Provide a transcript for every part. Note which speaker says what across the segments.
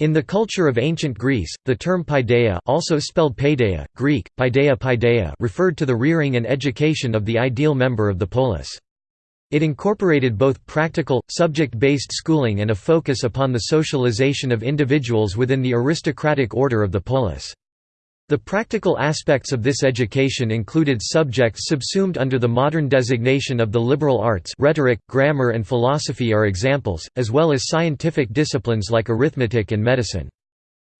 Speaker 1: In the culture of ancient Greece, the term paideia also spelled paideia, Greek, paideia paideia referred to the rearing and education of the ideal member of the polis. It incorporated both practical, subject-based schooling and a focus upon the socialization of individuals within the aristocratic order of the polis. The practical aspects of this education included subjects subsumed under the modern designation of the liberal arts rhetoric, grammar and philosophy are examples, as well as scientific disciplines like arithmetic and medicine.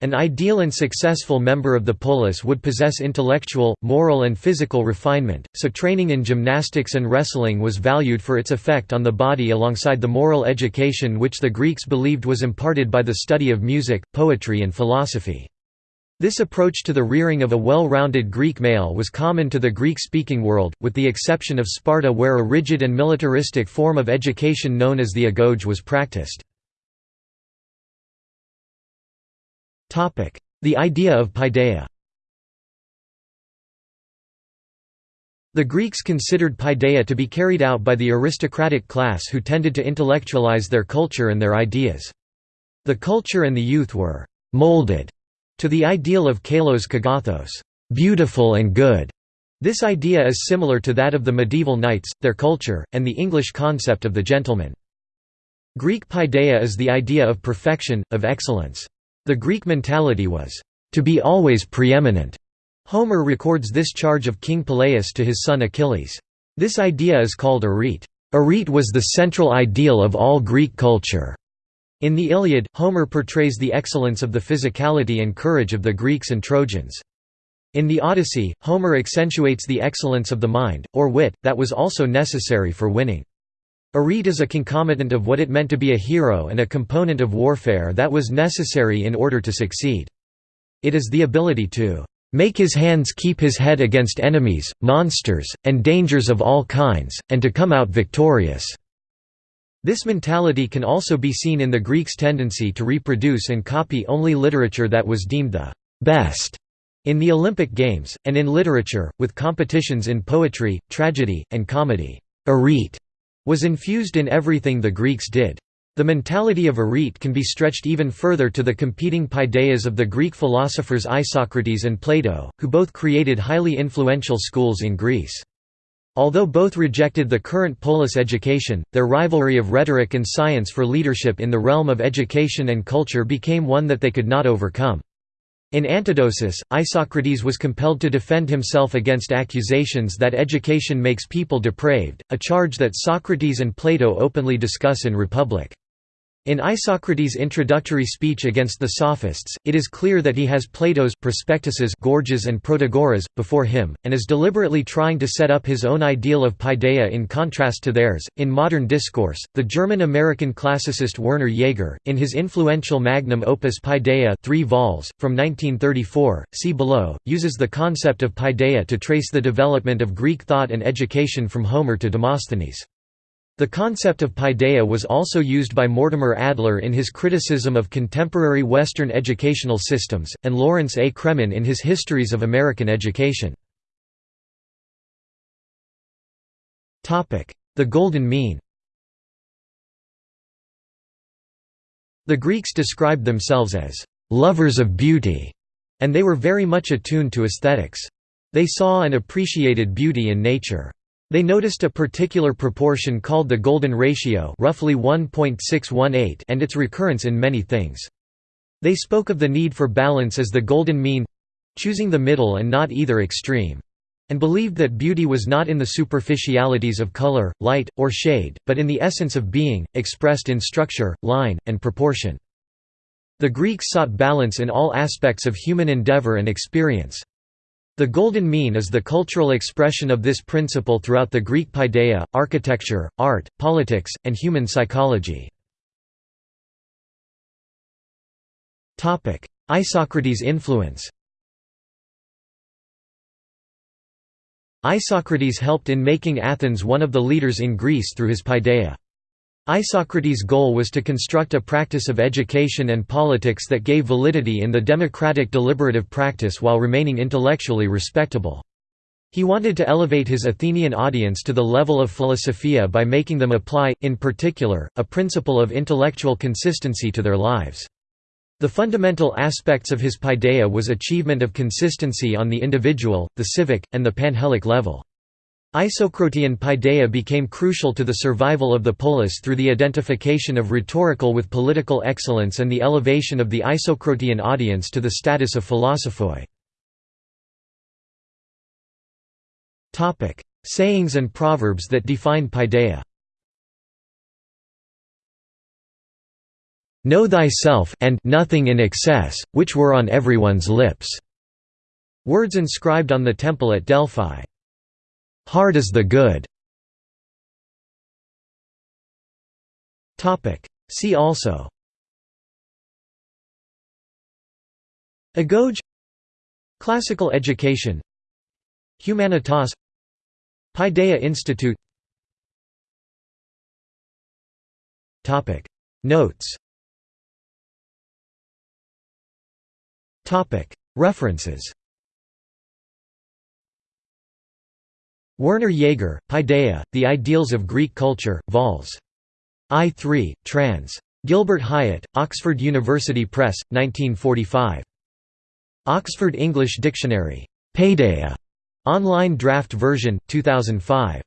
Speaker 1: An ideal and successful member of the polis would possess intellectual, moral and physical refinement, so training in gymnastics and wrestling was valued for its effect on the body alongside the moral education which the Greeks believed was imparted by the study of music, poetry and philosophy. This approach to the rearing of a well-rounded Greek male was common to the Greek-speaking world, with the exception of Sparta where a rigid and militaristic form of education known as the agoge was practiced. The idea of paideia The Greeks considered paideia to be carried out by the aristocratic class who tended to intellectualize their culture and their ideas. The culture and the youth were «molded» To the ideal of kalos kagathos, beautiful and good. This idea is similar to that of the medieval knights, their culture, and the English concept of the gentleman. Greek paideia is the idea of perfection, of excellence. The Greek mentality was, to be always preeminent. Homer records this charge of King Peleus to his son Achilles. This idea is called arete. Arete was the central ideal of all Greek culture. In the Iliad, Homer portrays the excellence of the physicality and courage of the Greeks and Trojans. In the Odyssey, Homer accentuates the excellence of the mind, or wit, that was also necessary for winning. Arete is a concomitant of what it meant to be a hero and a component of warfare that was necessary in order to succeed. It is the ability to make his hands keep his head against enemies, monsters, and dangers of all kinds, and to come out victorious. This mentality can also be seen in the Greeks' tendency to reproduce and copy only literature that was deemed the best in the Olympic Games, and in literature, with competitions in poetry, tragedy, and comedy. Arete was infused in everything the Greeks did. The mentality of arete can be stretched even further to the competing paideias of the Greek philosophers Isocrates and Plato, who both created highly influential schools in Greece. Although both rejected the current polis education, their rivalry of rhetoric and science for leadership in the realm of education and culture became one that they could not overcome. In Antidosis, Isocrates was compelled to defend himself against accusations that education makes people depraved, a charge that Socrates and Plato openly discuss in Republic. In Isocrates' introductory speech against the Sophists, it is clear that he has Plato's prospectuses Gorgias and Protagoras, before him, and is deliberately trying to set up his own ideal of paideia in contrast to theirs. In modern discourse, the German-American classicist Werner Jaeger, in his influential magnum opus Paideia 3 vols, from 1934, see below, uses the concept of paideia to trace the development of Greek thought and education from Homer to Demosthenes. The concept of paideia was also used by Mortimer Adler in his criticism of contemporary Western educational systems, and Lawrence A. Cremin in his Histories of American Education. The Golden Mean The Greeks described themselves as «lovers of beauty», and they were very much attuned to aesthetics. They saw and appreciated beauty in nature. They noticed a particular proportion called the golden ratio roughly 1.618 and its recurrence in many things. They spoke of the need for balance as the golden mean—choosing the middle and not either extreme and believed that beauty was not in the superficialities of color, light, or shade, but in the essence of being, expressed in structure, line, and proportion. The Greeks sought balance in all aspects of human endeavor and experience. The Golden Mean is the cultural expression of this principle throughout the Greek paideia, architecture, art, politics, and human psychology. Isocrates' influence Isocrates helped in making Athens one of the leaders in Greece through his paideia. Isocrates' goal was to construct a practice of education and politics that gave validity in the democratic deliberative practice while remaining intellectually respectable. He wanted to elevate his Athenian audience to the level of philosophia by making them apply, in particular, a principle of intellectual consistency to their lives. The fundamental aspects of his paideia was achievement of consistency on the individual, the civic, and the panhellenic level. Isocratean paideia became crucial to the survival of the polis through the identification of rhetorical with political excellence and the elevation of the Isocratean audience to the status of philosophoi. Sayings and proverbs that define paideia Know thyself and nothing in excess, which were on everyone's lips. Words inscribed on the temple at Delphi. Hard is the good. Topic. See also. Agoge. Classical education. Humanitas. Paideia Institute. Topic. Notes. Topic. References Werner Jaeger, Paideia, The Ideals of Greek Culture, vols. I3, trans. Gilbert Highet, Oxford University Press, 1945. Oxford English Dictionary. Paideia. Online draft version, 2005.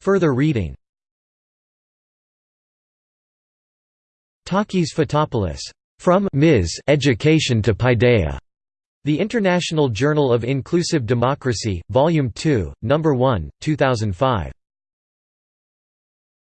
Speaker 1: Further reading Takis Fotopoulos. From Ms. Education to Paideia. The International Journal of Inclusive Democracy, Volume 2, No. 1, 2005.